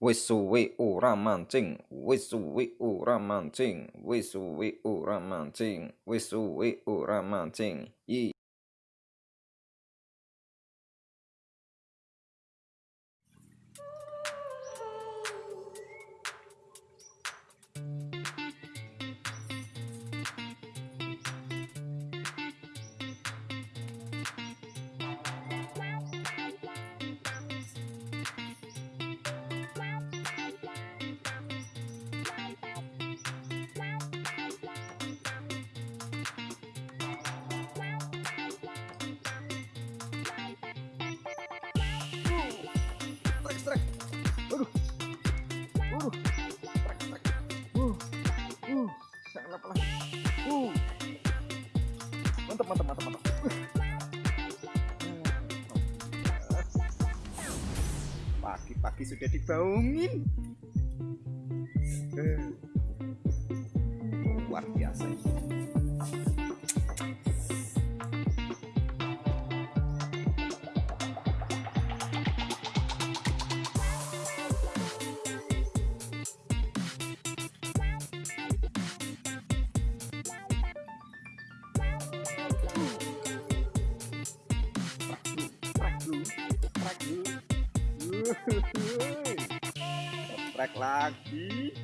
Wis suwe ora mancing, wis suwe ora mancing, wis suwe ora mancing, wis suwe ora mancing. Yi. Strek. Waduh. Waduh. Strek, strek. Uh. Uh. Sangat pelan. Uh. Mantap, mantap, mantap, mantap. Uh. Pagi-pagi sudah dibangunin. Eh. Luar biasa ini. Trek dulu. Trek lagi.